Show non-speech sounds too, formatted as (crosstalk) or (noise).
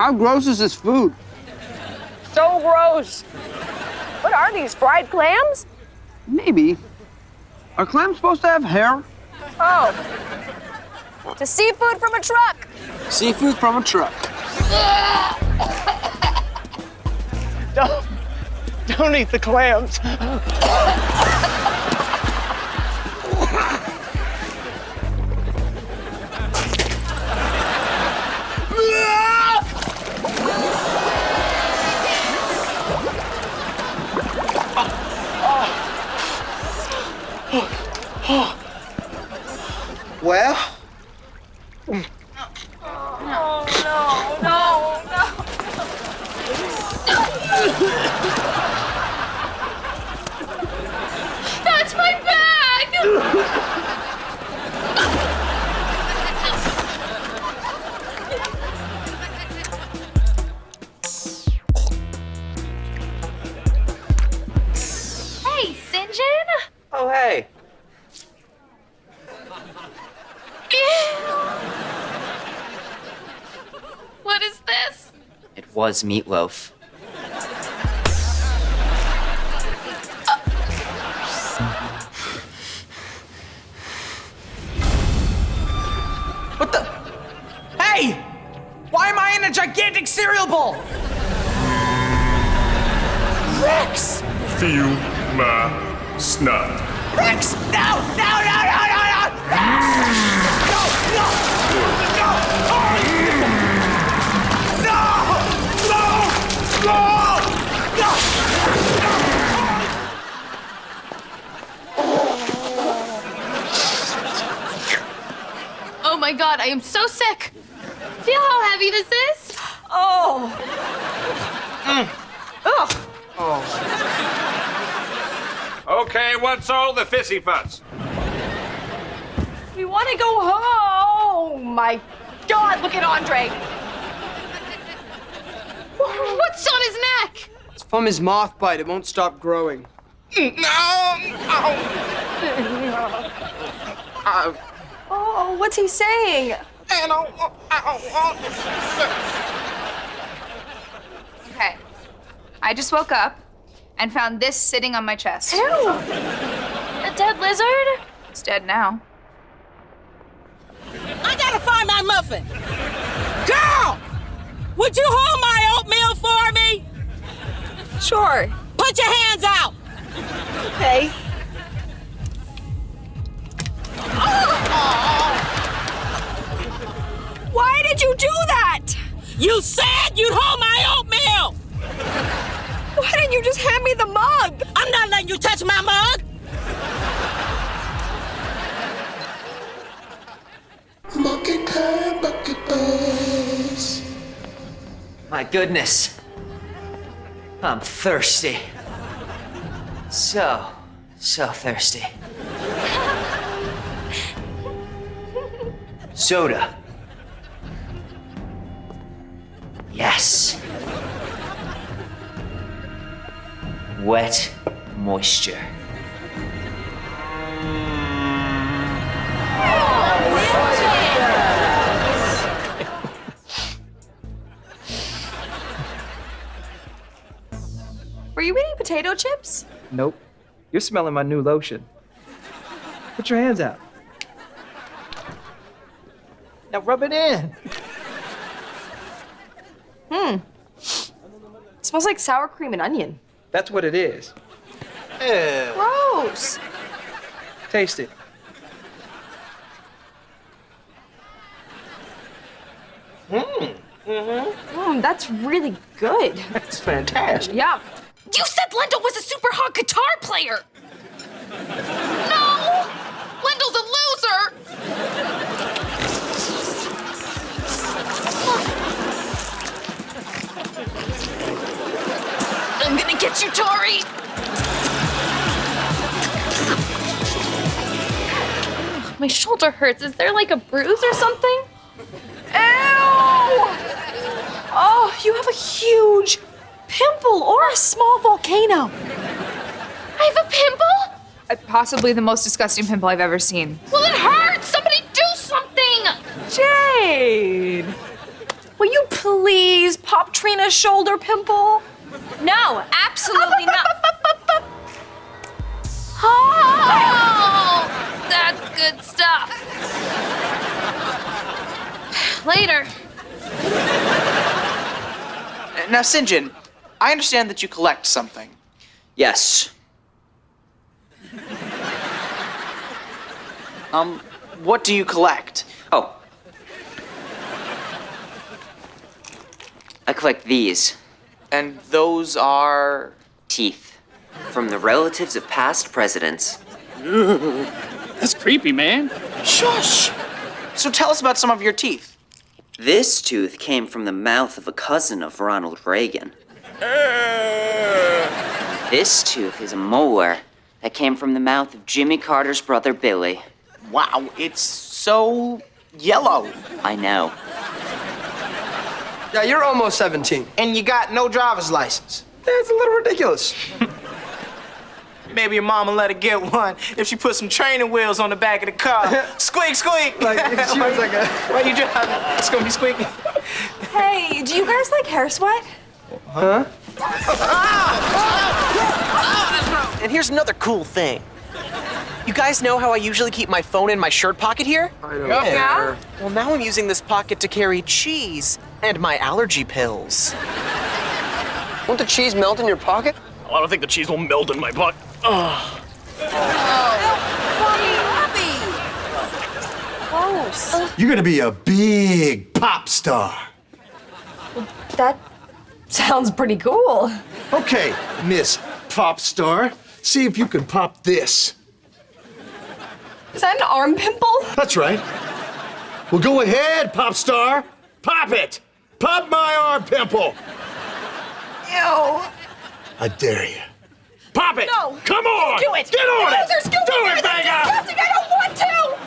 How gross is this food? So gross. What are these, fried clams? Maybe. Are clams supposed to have hair? Oh. To seafood from a truck. Seafood from a truck. Don't, don't eat the clams. Well. No. No. No. No. That's my bag. Oh, hey. (laughs) What is this? It was meatloaf. What the? Hey! Why am I in a gigantic cereal bowl? Rex! Feel my snot. Rex! No! No! No! No! No! No! Oh my god, I am so sick! Feel how heavy this is? Oh. Ugh. Okay, what's all the fissy fuss? We want to go home. My God, look at Andre. What's on his neck? It's from his moth bite. It won't stop growing. no no Oh, oh what's he saying? Okay. I just woke up and found this sitting on my chest. Ew. A dead lizard? It's dead now. I gotta find my muffin. Girl! Would you hold my oatmeal for me? Sure. Put your hands out! Okay. Oh. Why did you do that? You said you'd hold my oatmeal! Why didn't you just hand me the mug? I'm not letting you touch my mug! My goodness. I'm thirsty. So, so thirsty. Soda. Yes. Wet moisture. Were you eating potato chips? Nope. You're smelling my new lotion. Put your hands out. Now rub it in. Hmm. Smells like sour cream and onion. That's what it is. Gross. Taste it. Mmm. Mm-hmm. that's really good. That's fantastic. Yeah. You said Lendl was a super hot guitar player! No! Lendl's a loser! I'm gonna get you, Tori! My shoulder hurts. Is there like a bruise or something? Ew! Oh, you have a huge pimple or a small volcano. I have a pimple? Uh, Possibly the most disgusting pimple I've ever seen. Well, it hurts! Somebody do something! Jade! Will you please pop Trina's shoulder pimple? No, absolutely not. (laughs) Oh, that's good stuff. Later. Now, Sinjin, I understand that you collect something. Yes. Um, what do you collect? Oh. I collect these And those are. teeth from the relatives of past presidents. (laughs) That's creepy, man. Shush! So tell us about some of your teeth. This tooth came from the mouth of a cousin of Ronald Reagan. This tooth is a molar that came from the mouth of Jimmy Carter's brother Billy. Wow, it's so yellow. I know. Yeah, you're almost 17. And you got no driver's license. That's a little ridiculous. (laughs) Maybe your mama let her get one if she put some training wheels on the back of the car. (laughs) squeak, squeak! Like, she was like a. (laughs) Why you driving? It's gonna be squeaky. Hey, do you guys like hair sweat? And here's another cool thing. You guys know how I usually keep my phone in my shirt pocket here? I don't Yeah? Well, now I'm using this pocket to carry cheese and my allergy pills. Won't the cheese melt in your pocket? Oh, I don't think the cheese will melt in my butt. Gross. You're gonna be a big pop star. That sounds pretty cool. Okay, Miss Pop Star, see if you can pop this. Is that an arm pimple? That's right. Well, go ahead, Pop Star. Pop it. Pop my arm pimple. Ew. I dare you. Pop it. No. Come on. Do it. Get on no, it. There's Do it, Vega. I don't